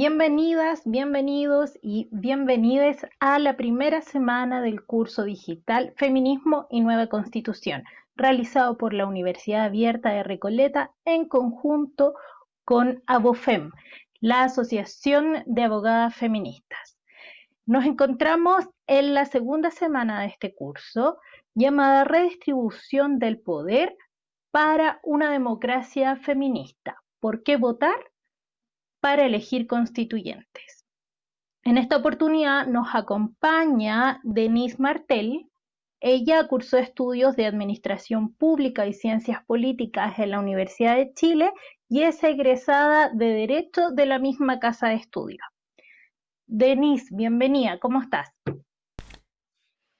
Bienvenidas, bienvenidos y bienvenidas a la primera semana del curso digital Feminismo y Nueva Constitución, realizado por la Universidad Abierta de Recoleta en conjunto con ABOFEM, la Asociación de Abogadas Feministas. Nos encontramos en la segunda semana de este curso llamada Redistribución del Poder para una democracia feminista. ¿Por qué votar? Para elegir constituyentes. En esta oportunidad nos acompaña Denise Martel. Ella cursó estudios de Administración Pública y Ciencias Políticas en la Universidad de Chile y es egresada de Derecho de la misma casa de estudio. Denise, bienvenida, ¿cómo estás?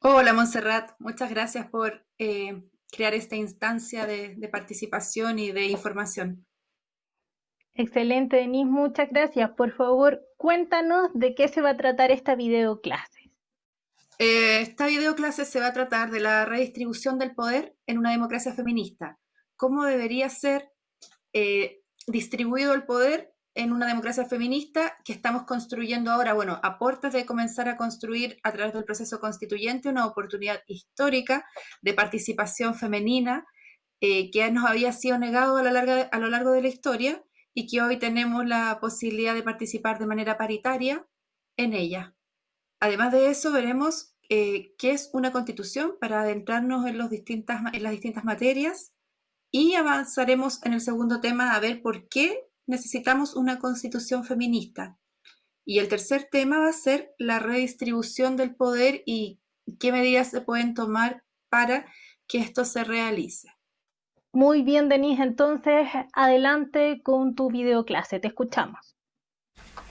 Hola Montserrat, muchas gracias por eh, crear esta instancia de participación y de información. Excelente, Denise, muchas gracias. Por favor, cuéntanos de qué se va a tratar esta videoclase. Eh, esta videoclase se va a tratar de la redistribución del poder en una democracia feminista. ¿Cómo debería ser eh, distribuido el poder en una democracia feminista que estamos construyendo ahora? Bueno, a de comenzar a construir a través del proceso constituyente una oportunidad histórica de participación femenina eh, que nos había sido negado a lo largo de la historia y que hoy tenemos la posibilidad de participar de manera paritaria en ella. Además de eso, veremos eh, qué es una constitución para adentrarnos en, en las distintas materias y avanzaremos en el segundo tema a ver por qué necesitamos una constitución feminista. Y el tercer tema va a ser la redistribución del poder y qué medidas se pueden tomar para que esto se realice. Muy bien, Denise, entonces adelante con tu videoclase, te escuchamos.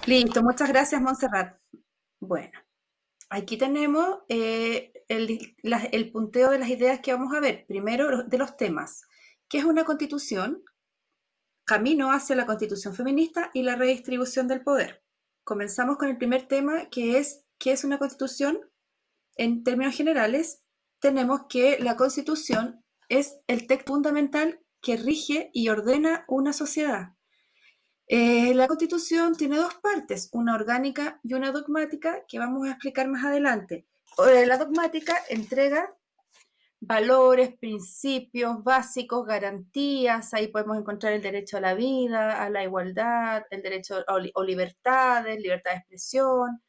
Listo, muchas gracias, Montserrat. Bueno, aquí tenemos eh, el, punteo de las ideas que vamos a ver. Primero, de los temas. ¿Qué es una constitución? Camino hacia la constitución feminista y la redistribución del poder. Comenzamos con el primer tema, que es ¿qué es una constitución? En términos generales, tenemos que la constitución es el texto fundamental que rige y ordena una sociedad. Eh, la Constitución tiene dos partes, una orgánica y una dogmática, que vamos a explicar más adelante. Eh, la dogmática entrega valores, principios básicos, garantías, ahí podemos encontrar el derecho a la vida, a la igualdad, el derecho o libertades, libertad de expresión,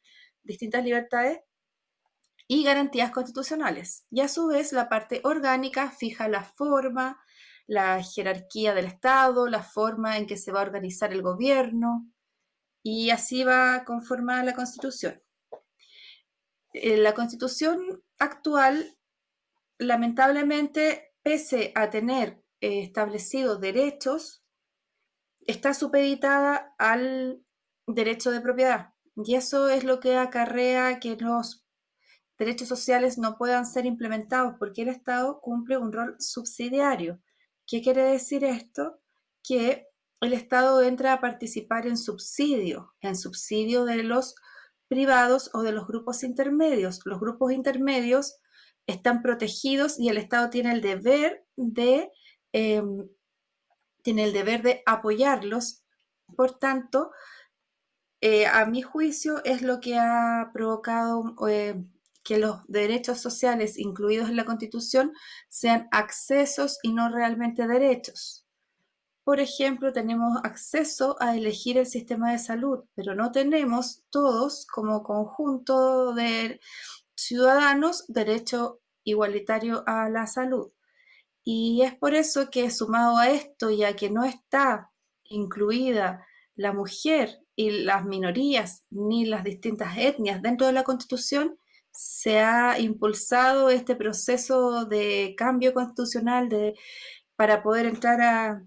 distintas libertades, y garantías constitucionales. Y a su vez la parte orgánica fija la forma, la jerarquía del Estado, la forma en que se va a organizar el gobierno y así va a conformar la Constitución. Eh, la Constitución actual, lamentablemente, pese a tener eh, establecidos derechos, está supeditada al derecho de propiedad. Y eso es lo que acarrea que los derechos sociales no puedan ser implementados porque el Estado cumple un rol subsidiario. ¿Qué quiere decir esto? Que el Estado entra a participar en subsidio, en subsidio de los privados o de los grupos intermedios. Los grupos intermedios están protegidos y el Estado tiene el deber de, em, tiene el deber de apoyarlos. Por tanto, eh, a mi juicio es lo que ha provocado eh, que los derechos sociales incluidos en la Constitución sean accesos y no realmente derechos. Por ejemplo, tenemos acceso a elegir el sistema de salud, pero no tenemos todos como conjunto de ciudadanos derecho igualitario a la salud. Y es por eso que sumado a esto, ya que no está incluida la mujer y las minorías ni las distintas etnias dentro de la Constitución, se ha impulsado este proceso de cambio constitucional de, para poder entrar a,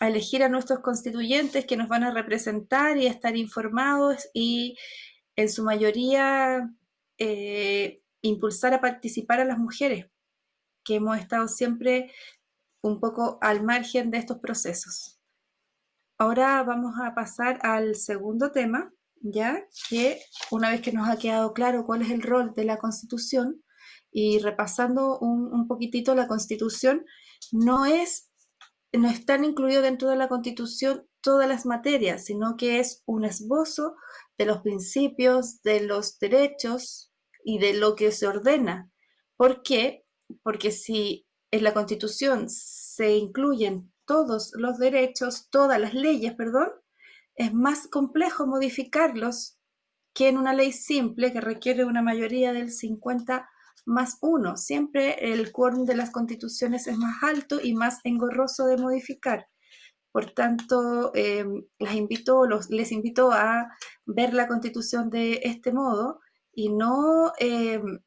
elegir a nuestros constituyentes que nos van a representar y estar informados y en su mayoría eh, impulsar a participar a las mujeres, que hemos estado siempre un poco al margen de estos procesos. Ahora vamos a pasar al segundo tema, ya que una vez que nos ha quedado claro cuál es el rol de la Constitución y repasando un, poquitito la Constitución, no es no están incluidos dentro de la Constitución todas las materias, sino que es un esbozo de los principios, de los derechos y de lo que se ordena. ¿Por qué? Porque si en la Constitución se incluyen todos los derechos, todas las leyes, perdón, es más complejo modificarlos que en una ley simple que requiere una mayoría del 50 más 1. Siempre el quórum de las constituciones es más alto y más engorroso de modificar. Por tanto, em, les invito a ver la constitución de este modo y no em,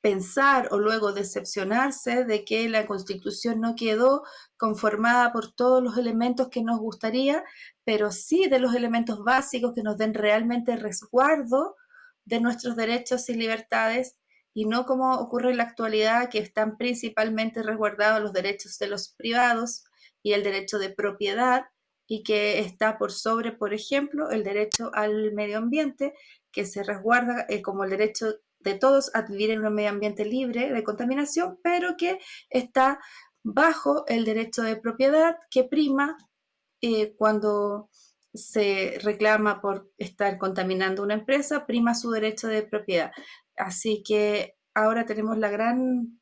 pensar o luego decepcionarse de que la constitución no quedó conformada por todos los elementos que nos gustaría, pero sí de los elementos básicos que nos den realmente resguardo de nuestros derechos y libertades y no como ocurre en la actualidad que están principalmente resguardados los derechos de los privados y el derecho de propiedad y que está por sobre, por ejemplo, el derecho al medio ambiente, que se resguarda eh, como el derecho de todos a vivir en un medio ambiente libre de contaminación, pero que está bajo el derecho de propiedad que prima eh, cuando se reclama por estar contaminando una empresa, prima su derecho de propiedad. Así que ahora tenemos la gran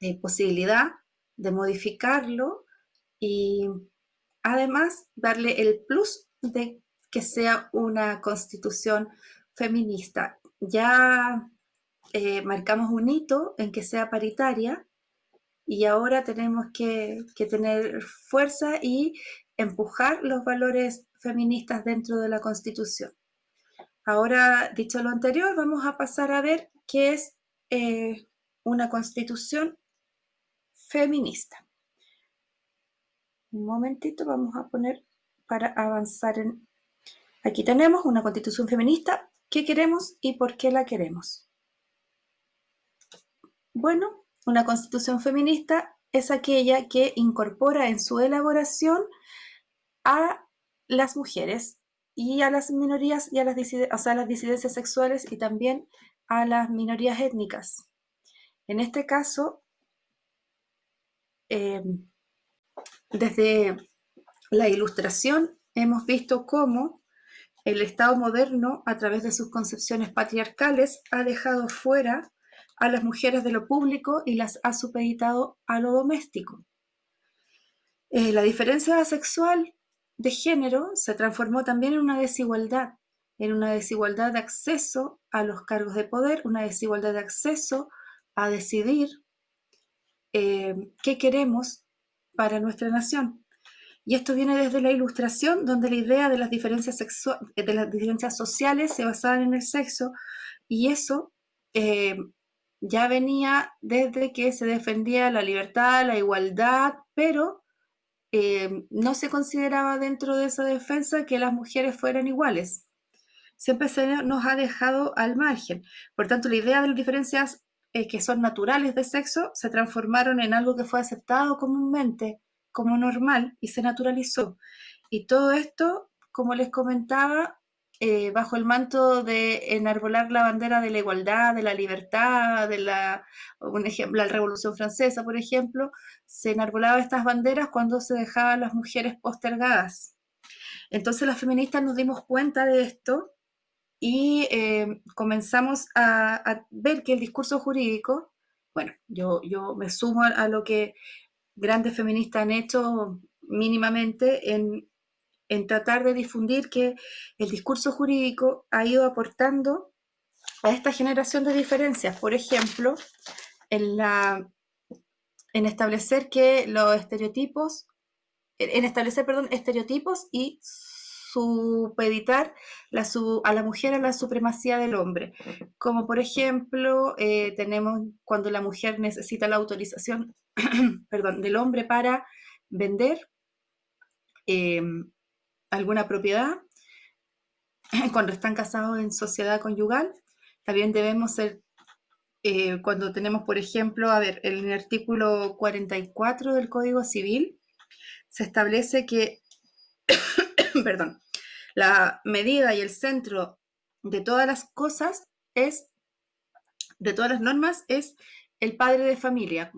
eh, posibilidad de modificarlo y además darle el plus de que sea una constitución feminista ya eh, marcamos un hito en que sea paritaria y ahora tenemos que, tener fuerza y empujar los valores feministas dentro de la Constitución. Ahora, dicho lo anterior, vamos a pasar a ver qué es eh, una constitución feminista. Un momentito, vamos a poner para avanzar en... Aquí tenemos una constitución feminista ¿Qué queremos y por qué la queremos? Bueno, una constitución feminista es aquella que incorpora en su elaboración a las mujeres y a las minorías y a las, las disidencias sexuales y también a las minorías étnicas. En este caso, em, desde la ilustración hemos visto cómo el Estado moderno, a través de sus concepciones patriarcales, ha dejado fuera a las mujeres de lo público y las ha supeditado a lo doméstico. Eh, la diferencia sexual de género se transformó también en una desigualdad, en una desigualdad de acceso a los cargos de poder, una desigualdad de acceso a decidir eh, qué queremos para nuestra nación. Y esto viene desde la ilustración, donde la idea de las diferencias, de las diferencias sociales se basaban en el sexo, y eso eh, ya venía desde que se defendía la libertad, la igualdad, pero eh, no se consideraba dentro de esa defensa que las mujeres fueran iguales. Siempre se nos ha dejado al margen. Por tanto, la idea de las diferencias eh, que son naturales de sexo se transformaron en algo que fue aceptado comúnmente como normal y se naturalizó. Y todo esto, como les comentaba, eh, bajo el manto de enarbolar la bandera de la igualdad, de la libertad, de la, la Revolución Francesa, por ejemplo, se enarbolaba estas banderas cuando se dejaban las mujeres postergadas. Entonces las feministas nos dimos cuenta de esto y eh, comenzamos a, ver que el discurso jurídico, bueno, yo, yo me sumo a lo que grandes feministas han hecho mínimamente en, tratar de difundir que el discurso jurídico ha ido aportando a esta generación de diferencias. Por ejemplo, en, la, en establecer que los estereotipos, en establecer, perdón, estereotipos y supeditar la, a la mujer a la supremacía del hombre. Como por ejemplo, eh, tenemos cuando la mujer necesita la autorización perdón, del hombre para vender em, alguna propiedad cuando están casados en sociedad conyugal. También debemos ser, eh, cuando tenemos, por ejemplo, a ver, en el artículo 44 del Código Civil, se establece que perdón, la medida y el centro de todas las cosas es, de todas las normas, es el padre de familia.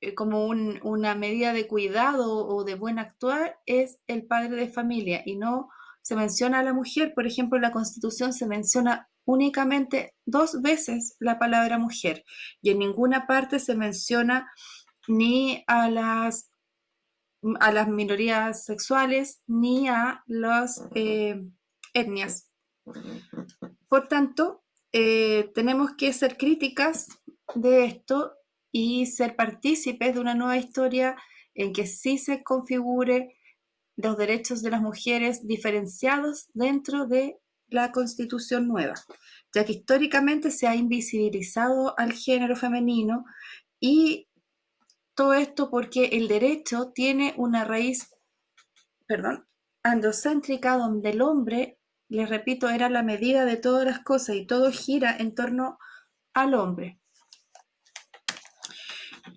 eh, como una medida de cuidado o de buen actuar es el padre de familia y no se menciona a la mujer. Por ejemplo, en la Constitución se menciona únicamente dos veces la palabra mujer y en ninguna parte se menciona ni a las, a las minorías sexuales ni a las eh, etnias. Por tanto, eh, tenemos que ser críticas de esto y ser partícipes de una nueva historia en que sí se configure los derechos de las mujeres diferenciados dentro de la constitución nueva, ya que históricamente se ha invisibilizado al género femenino y todo esto porque el derecho tiene una raíz, perdón, androcéntrica donde el hombre, les repito, era la medida de todas las cosas y todo gira en torno al hombre.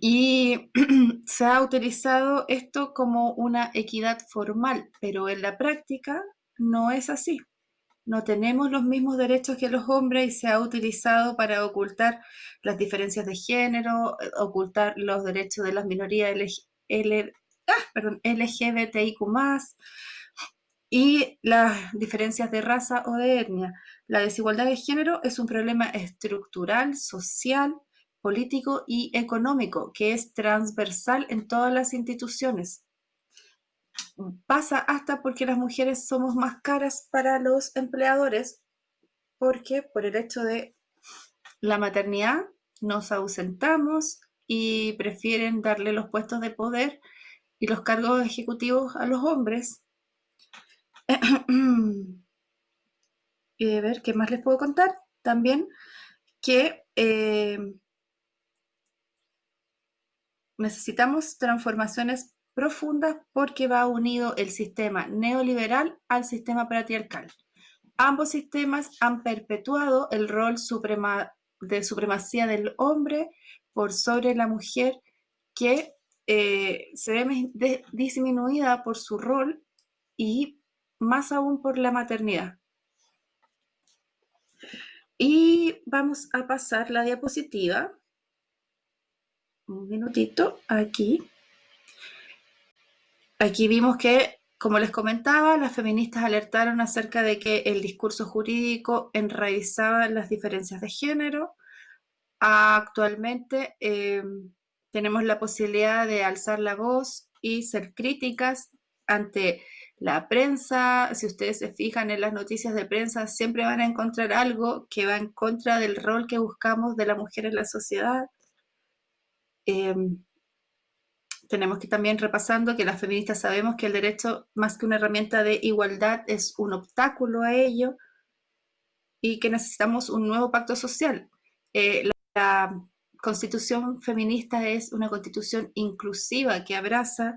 Y se ha utilizado esto como una equidad formal, pero en la práctica no es así. No tenemos los mismos derechos que los hombres y se ha utilizado para ocultar las diferencias de género, ocultar los derechos de las minorías LGBTIQ+, ah, y las diferencias de raza o de etnia. La desigualdad de género es un problema estructural, social, político y económico que es transversal en todas las instituciones. Pasa hasta porque las mujeres somos más caras para los empleadores, porque por el hecho de la maternidad nos ausentamos y prefieren darle los puestos de poder y los cargos ejecutivos a los hombres. y a ver, ¿qué más les puedo contar? También que eh, necesitamos transformaciones profundas porque va unido el sistema neoliberal al sistema patriarcal. Ambos sistemas han perpetuado el rol de supremacía del hombre por sobre la mujer que eh, se ve disminuida por su rol y más aún por la maternidad. Y vamos a pasar la diapositiva un minutito aquí. Aquí vimos que, como les comentaba, las feministas alertaron acerca de que el discurso jurídico enraizaba las diferencias de género. Actualmente eh, tenemos la posibilidad de alzar la voz y ser críticas ante la prensa. Si ustedes se fijan en las noticias de prensa, siempre van a encontrar algo que va en contra del rol que buscamos de la mujer en la sociedad. Em, tenemos que también repasando que las feministas sabemos que el derecho, más que una herramienta de igualdad, es un obstáculo a ello y que necesitamos un nuevo pacto social. Eh, la, constitución feminista es una constitución inclusiva que abraza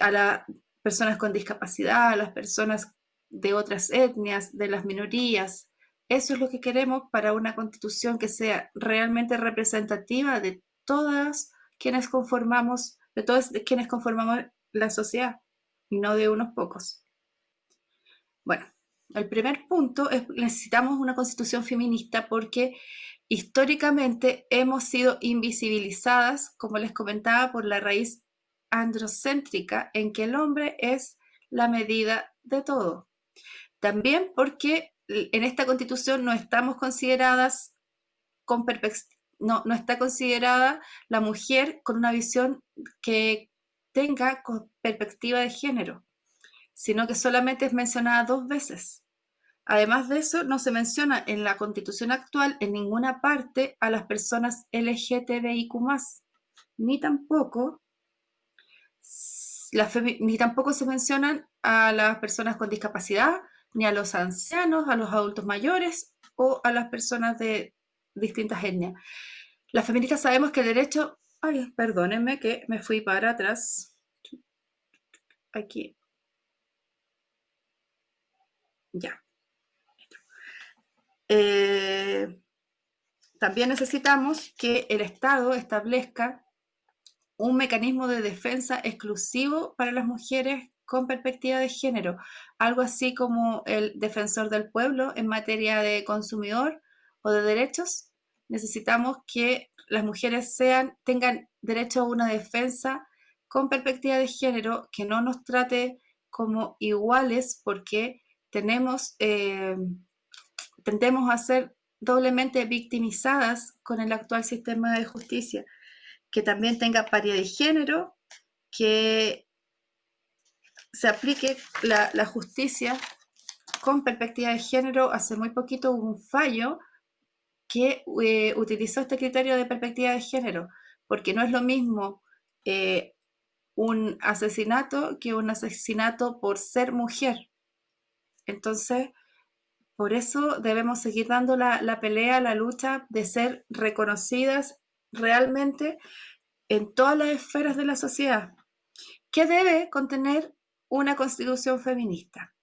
a las personas con discapacidad, a las personas de otras etnias, de las minorías. Eso es lo que queremos para una constitución que sea realmente representativa de todas quienes conformamos, de todos quienes conformamos la sociedad y no de unos pocos. Bueno, el primer punto es necesitamos una constitución feminista porque históricamente hemos sido invisibilizadas, como les comentaba, por la raíz androcéntrica en que el hombre es la medida de todo. También porque en esta constitución no estamos consideradas con, no, está considerada la mujer con una visión que tenga perspectiva de género, sino que solamente es mencionada dos veces. Además de eso, no se menciona en la constitución actual en ninguna parte a las personas LGTBIQ+, ni tampoco, ni tampoco se mencionan a las personas con discapacidad, ni a los ancianos, a los adultos mayores o a las personas de distintas etnias. Las feministas sabemos que el derecho... Ay, perdónenme que me fui para atrás. Aquí. Ya. Eh, también necesitamos que el Estado establezca un mecanismo de defensa exclusivo para las mujeres con perspectiva de género, algo así como el defensor del pueblo en materia de consumidor de derechos, necesitamos que las mujeres sean, tengan derecho a una defensa con perspectiva de género, que no nos trate como iguales porque tenemos, eh, tendemos a ser doblemente victimizadas con el actual sistema de justicia, que también tenga paridad de género, que se aplique la, la justicia con perspectiva de género. Hace muy poquito hubo un fallo que eh, utilizó este criterio de perspectiva de género, porque no es lo mismo eh, un asesinato que un asesinato por ser mujer. Entonces, por eso debemos seguir dando la, la pelea, la lucha de ser reconocidas realmente en todas las esferas de la sociedad. ¿Qué debe contener una constitución feminista?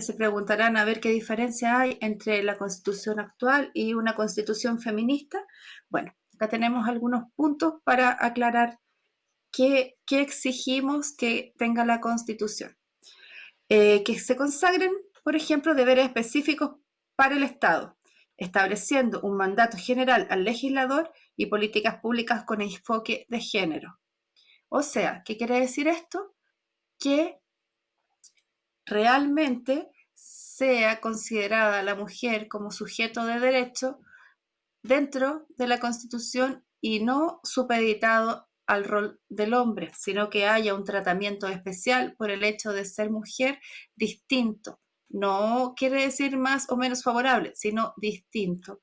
Se preguntarán a ver qué diferencia hay entre la constitución actual y una constitución feminista. Bueno, acá tenemos algunos puntos para aclarar qué, exigimos que tenga la constitución. Eh, que se consagren, por ejemplo, deberes específicos para el Estado, estableciendo un mandato general al legislador y políticas públicas con enfoque de género. O sea, ¿qué quiere decir esto? Que realmente sea considerada la mujer como sujeto de derecho dentro de la Constitución y no supeditado al rol del hombre, sino que haya un tratamiento especial por el hecho de ser mujer distinto. No quiere decir más o menos favorable, sino distinto,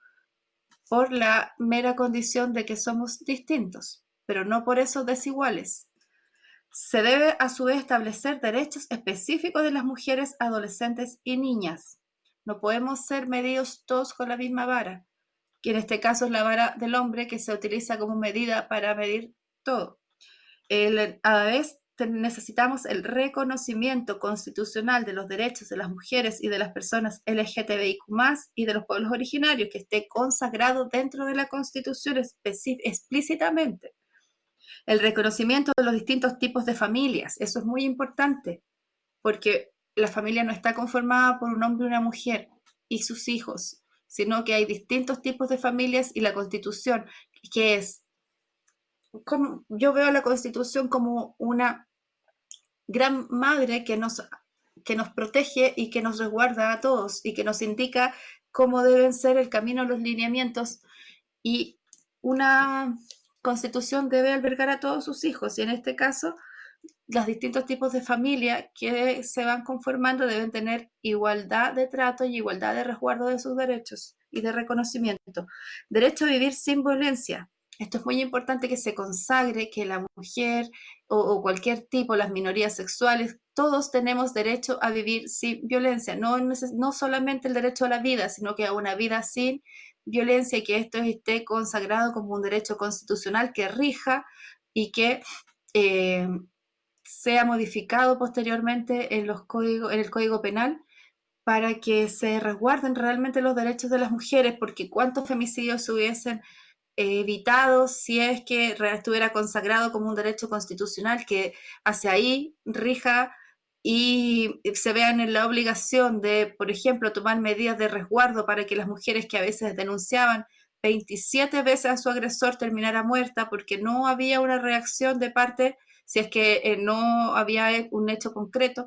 por la mera condición de que somos distintos, pero no por eso desiguales. Se debe a su vez establecer derechos específicos de las mujeres, adolescentes y niñas. No podemos ser medidos todos con la misma vara, que en este caso es la vara del hombre que se utiliza como medida para medir todo. a la vez necesitamos el reconocimiento constitucional de los derechos de las mujeres y de las personas LGTBIQ y de los pueblos originarios que esté consagrado dentro de la Constitución explícitamente. El reconocimiento de los distintos tipos de familias, eso es muy importante, porque la familia no está conformada por un hombre y una mujer y sus hijos, sino que hay distintos tipos de familias y la constitución, que es, como, yo veo la constitución como una gran madre que nos, que nos protege y que nos resguarda a todos y que nos indica cómo deben ser el camino, los lineamientos y una constitución debe albergar a todos sus hijos y en este caso los distintos tipos de familia que se van conformando deben tener igualdad de trato y igualdad de resguardo de sus derechos y de reconocimiento. Derecho a vivir sin violencia. Esto es muy importante que se consagre que la mujer o, cualquier tipo, las minorías sexuales, todos tenemos derecho a vivir sin violencia. No, no solamente el derecho a la vida, sino que a una vida sin violencia y que esto esté consagrado como un derecho constitucional que rija y que eh, sea modificado posteriormente en, los códigos, en el Código Penal para que se resguarden realmente los derechos de las mujeres, porque cuántos femicidios se hubiesen evitado si es que estuviera consagrado como un derecho constitucional que hacia ahí rija y se vean en la obligación de, por ejemplo, tomar medidas de resguardo para que las mujeres que a veces denunciaban 27 veces a su agresor terminara muerta porque no había una reacción de parte, si es que eh, no había un hecho concreto,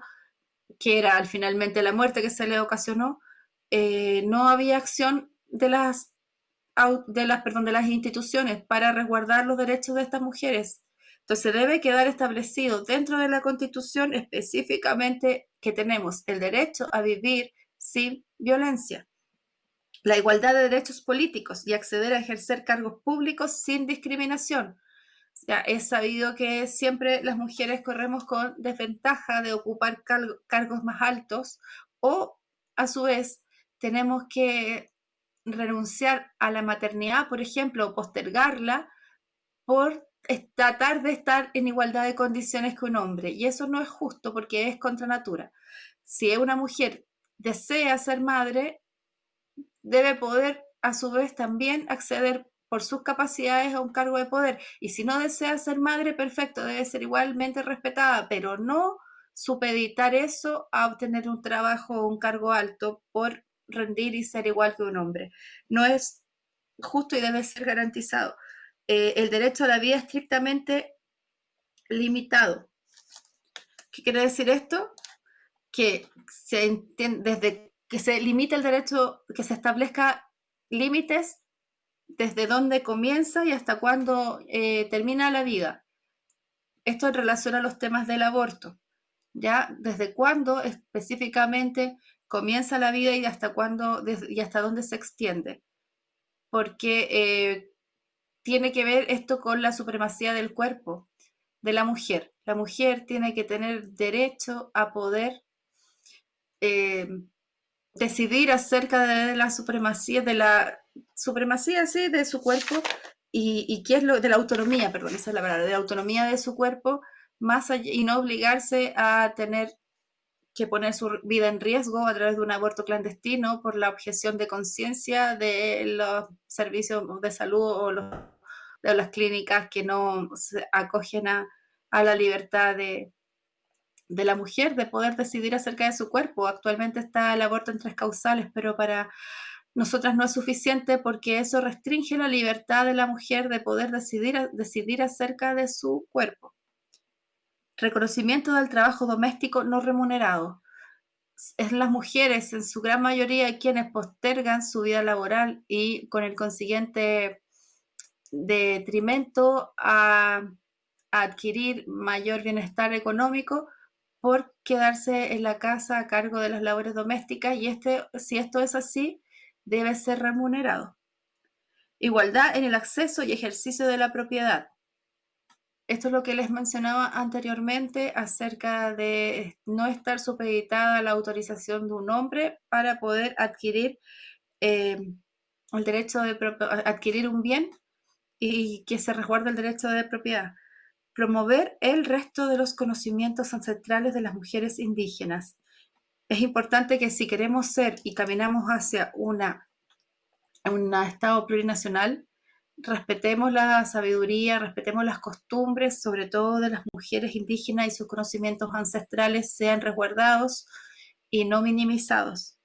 que era finalmente la muerte que se le ocasionó, eh, no había acción de las, de, las, perdón, de las instituciones para resguardar los derechos de estas mujeres. Entonces debe quedar establecido dentro de la Constitución específicamente que tenemos el derecho a vivir sin violencia, la igualdad de derechos políticos y acceder a ejercer cargos públicos sin discriminación. Ya es sabido que siempre las mujeres corremos con desventaja de ocupar cargos más altos o a su vez tenemos que renunciar a la maternidad, por ejemplo, o postergarla por tratar de estar en igualdad de condiciones que un hombre. Y eso no es justo porque es contra natura. Si una mujer desea ser madre, debe poder a su vez también acceder por sus capacidades a un cargo de poder. Y si no desea ser madre, perfecto, debe ser igualmente respetada, pero no supeditar eso a obtener un trabajo o un cargo alto por rendir y ser igual que un hombre. No es justo y debe ser garantizado. Eh, el derecho a la vida estrictamente limitado. ¿Qué quiere decir esto? Que se entiende, desde que se limite el derecho, que se establezca límites desde dónde comienza y hasta cuándo eh, termina la vida. Esto en relación a los temas del aborto. ¿Ya? ¿Desde cuándo específicamente comienza la vida y hasta cuándo y hasta dónde se extiende? Porque eh, tiene que ver esto con la supremacía del cuerpo de la mujer. La mujer tiene que tener derecho a poder eh, decidir acerca de la supremacía, de la supremacía, sí, de su cuerpo y, qué es lo de la autonomía, perdón, esa es la palabra, de la autonomía de su cuerpo, más allá, y no obligarse a tener que poner su vida en riesgo a través de un aborto clandestino por la objeción de conciencia de los servicios de salud o de las clínicas que no se acogen a, a la libertad de, de la mujer de poder decidir acerca de su cuerpo. Actualmente está el aborto en tres causales, pero para nosotras no es suficiente porque eso restringe la libertad de la mujer de poder decidir, decidir acerca de su cuerpo. Reconocimiento del trabajo doméstico no remunerado. Es las mujeres en su gran mayoría quienes postergan su vida laboral y con el consiguiente detrimento a adquirir mayor bienestar económico por quedarse en la casa a cargo de las labores domésticas y este, si esto es así, debe ser remunerado. Igualdad en el acceso y ejercicio de la propiedad. Esto es lo que les mencionaba anteriormente acerca de no estar supeditada a la autorización de un hombre para poder adquirir eh, el derecho de adquirir un bien y que se resguarde el derecho de propiedad promover el resto de los conocimientos ancestrales de las mujeres indígenas. Es importante que si queremos ser y caminamos hacia una, un Estado plurinacional, respetemos la sabiduría, respetemos las costumbres, sobre todo de las mujeres indígenas y sus conocimientos ancestrales sean resguardados y no minimizados.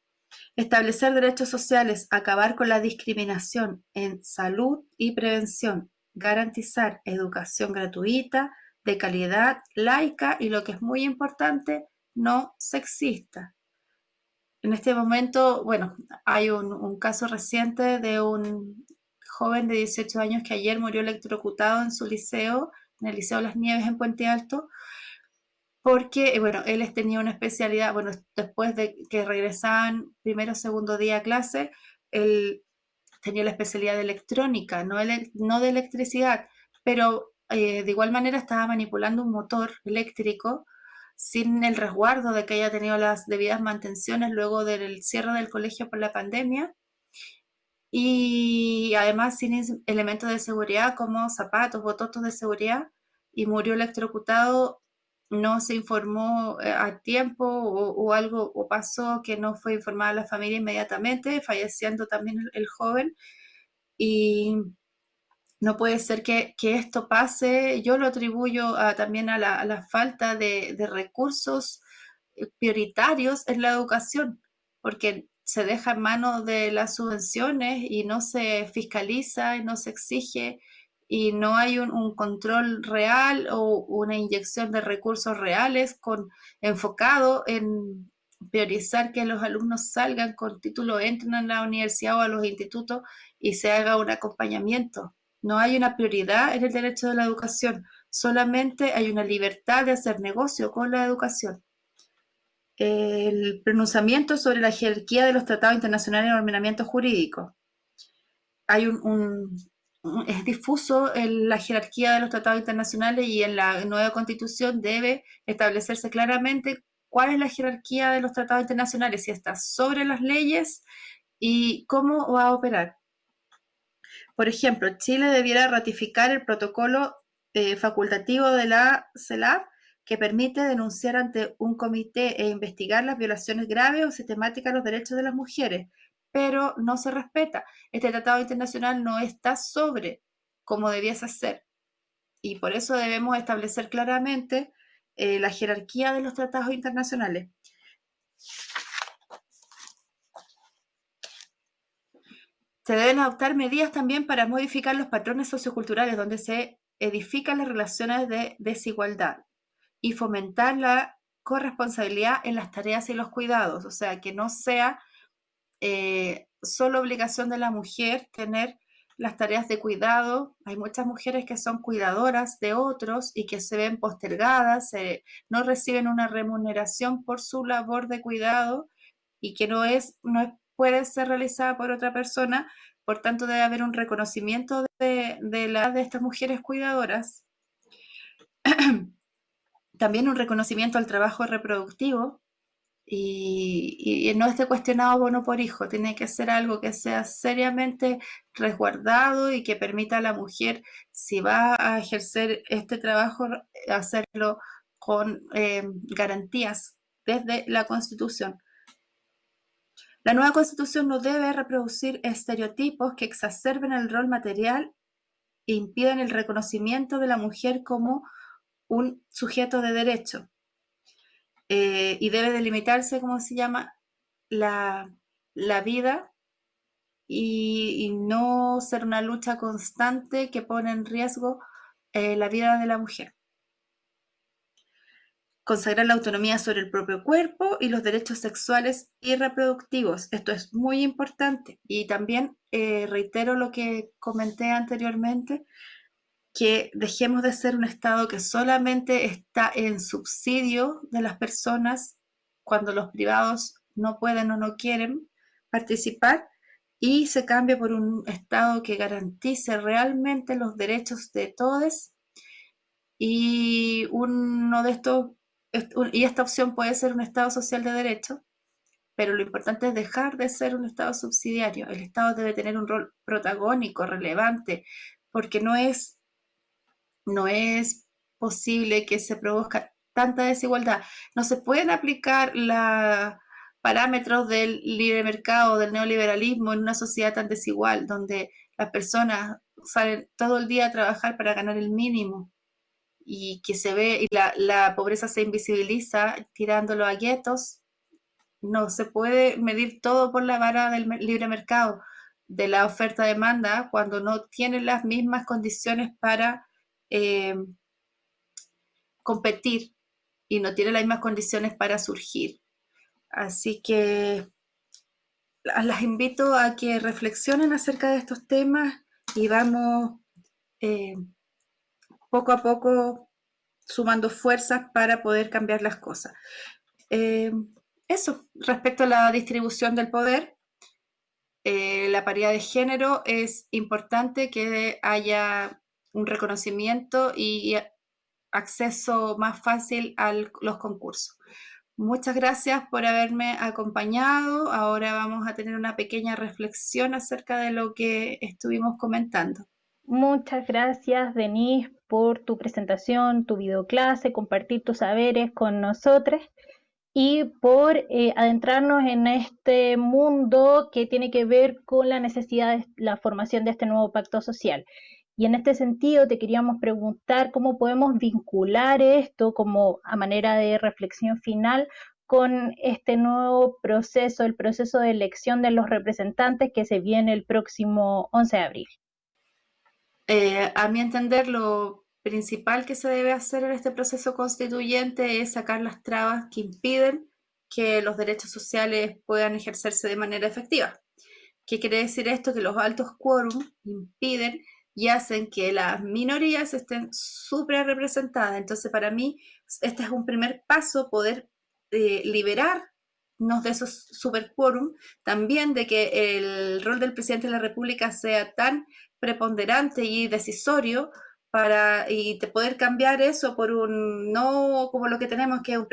Establecer derechos sociales, acabar con la discriminación en salud y prevención, garantizar educación gratuita, de calidad, laica y lo que es muy importante, no sexista. En este momento, bueno, hay un, caso reciente de un joven de 18 años que ayer murió electrocutado en su liceo, en el Liceo Las Nieves en Puente Alto, porque, bueno, él tenía una especialidad, bueno, después de que regresaban primero o segundo día a clase, él tenía la especialidad de electrónica, no, no de electricidad, pero eh, de igual manera estaba manipulando un motor eléctrico sin el resguardo de que haya tenido las debidas mantenciones luego del cierre del colegio por la pandemia. Y además sin elementos de seguridad como zapatos, bototos de seguridad y murió electrocutado, no se informó eh, a tiempo o, algo o pasó que no fue informada la familia inmediatamente, falleciendo también el, joven y no puede ser que, esto pase. Yo lo atribuyo también a la, falta de, recursos eh, prioritarios en la educación, porque se deja en manos de las subvenciones y no se fiscaliza y no se exige y no hay un, control real o una inyección de recursos reales con, enfocado en priorizar que los alumnos salgan con título, entren a la universidad o a los institutos y se haga un acompañamiento. No hay una prioridad en el derecho de la educación, solamente hay una libertad de hacer negocio con la educación. El pronunciamiento sobre la jerarquía de los tratados internacionales de ordenamiento jurídico. Hay un, es difuso en la jerarquía de los tratados internacionales y en la nueva constitución debe establecerse claramente cuál es la jerarquía de los tratados internacionales, si está sobre las leyes y cómo va a operar. Por ejemplo, Chile debiera ratificar el protocolo eh, facultativo de la CELAP que permite denunciar ante un comité e investigar las violaciones graves o sistemáticas a los derechos de las mujeres, pero no se respeta. Este tratado internacional no está sobre como debiese ser. Y por eso debemos establecer claramente eh, la jerarquía de los tratados internacionales. Se deben adoptar medidas también para modificar los patrones socioculturales donde se edifican las relaciones de desigualdad y fomentar la corresponsabilidad en las tareas y los cuidados, o sea, que no sea eh, solo obligación de la mujer tener las tareas de cuidado. Hay muchas mujeres que son cuidadoras de otros y que se ven postergadas, no reciben una remuneración por su labor de cuidado y que no es, no puede ser realizada por otra persona. Por tanto, debe haber un reconocimiento de, de estas mujeres cuidadoras. También un reconocimiento al trabajo reproductivo y, no esté cuestionado bono por hijo, tiene que ser algo que sea seriamente resguardado y que permita a la mujer, si va a ejercer este trabajo, hacerlo con eh, garantías desde la Constitución. La nueva Constitución no debe reproducir estereotipos que exacerben el rol material e impiden el reconocimiento de la mujer como un sujeto de derecho. Eh, y debe delimitarse, ¿cómo se llama?, la, vida y, no ser una lucha constante que pone en riesgo eh, la vida de la mujer. Consagrar la autonomía sobre el propio cuerpo y los derechos sexuales y reproductivos. Esto es muy importante. Y también eh, reitero lo que comenté anteriormente, que dejemos de ser un Estado que solamente está en subsidio de las personas cuando los privados no pueden o no quieren participar y se cambie por un Estado que garantice realmente los derechos de todos y uno de estos y esta opción puede ser un Estado social de derecho, pero lo importante es dejar de ser un Estado subsidiario. El Estado debe tener un rol protagónico, relevante, porque no es no es posible que se produzca tanta desigualdad. No se pueden aplicar los parámetros del libre mercado, del neoliberalismo en una sociedad tan desigual, donde las personas salen todo el día a trabajar para ganar el mínimo y que se ve y la, la pobreza se invisibiliza tirándolo a guetos. No se puede medir todo por la vara del libre mercado, de la oferta-demanda, cuando no tienen las mismas condiciones para eh, competir y no tiene las mismas condiciones para surgir. Así que las invito a que reflexionen acerca de estos temas y vamos eh, poco a poco sumando fuerzas para poder cambiar las cosas. Eh, eso, respecto a la distribución del poder, la paridad de género es importante que haya un reconocimiento y acceso más fácil a los concursos. Muchas gracias por haberme acompañado. Ahora vamos a tener una pequeña reflexión acerca de lo que estuvimos comentando. Muchas gracias, Denise, por tu presentación, tu videoclase, compartir tus saberes con nosotros y por eh, adentrarnos en este mundo que tiene que ver con la necesidad de la formación de este nuevo pacto social. Y en este sentido te queríamos preguntar cómo podemos vincular esto como a manera de reflexión final con este nuevo proceso, el proceso de elección de los representantes que se viene el próximo 11 de abril. Eh, a mi entender, lo principal que se debe hacer en este proceso constituyente es sacar las trabas que impiden que los derechos sociales puedan ejercerse de manera efectiva. ¿Qué quiere decir esto? Que los altos quórum impiden y hacen que las minorías estén súper representadas. Entonces, para mí, este es un primer paso, poder eh, liberarnos de esos super quórum, también de que el rol del presidente de la República sea tan preponderante y decisorio para y poder cambiar eso por un no como lo que tenemos que es un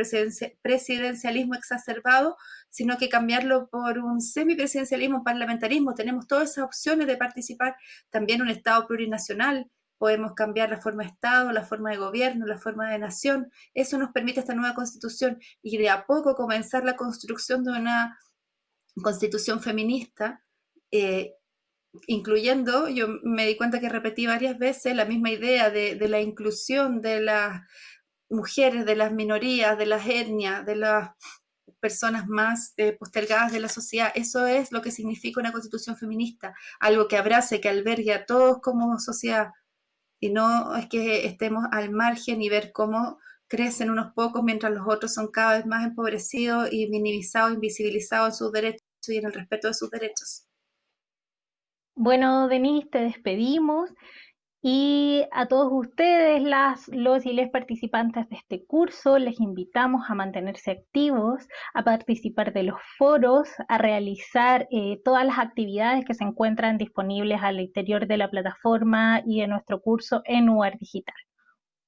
presidencialismo exacerbado, sino que cambiarlo por un semipresidencialismo, parlamentarismo. Tenemos todas esas opciones de participar. También un Estado plurinacional. Podemos cambiar la forma de Estado, la forma de gobierno, la forma de nación. Eso nos permite esta nueva constitución y de a poco comenzar la construcción de una constitución feminista eh, incluyendo, yo me di cuenta que repetí varias veces la misma idea de, la inclusión de las mujeres, de las minorías, de las etnias, de las personas más eh, postergadas de la sociedad. Eso es lo que significa una constitución feminista, algo que abrace, que albergue a todos como sociedad. Y no es que estemos al margen y ver cómo crecen unos pocos mientras los otros son cada vez más empobrecidos y minimizados, invisibilizados en sus derechos y en el respeto de sus derechos. Bueno, Denise, te despedimos. Y a todos ustedes, las, los y les participantes de este curso, les invitamos a mantenerse activos, a participar de los foros, a realizar eh, todas las actividades que se encuentran disponibles al interior de la plataforma y de nuestro curso en UAR Digital.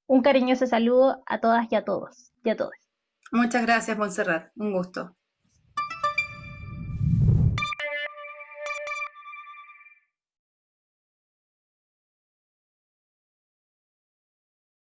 Un cariñoso saludo a todas y a todos y a todos. Muchas gracias, Montserrat. Un gusto.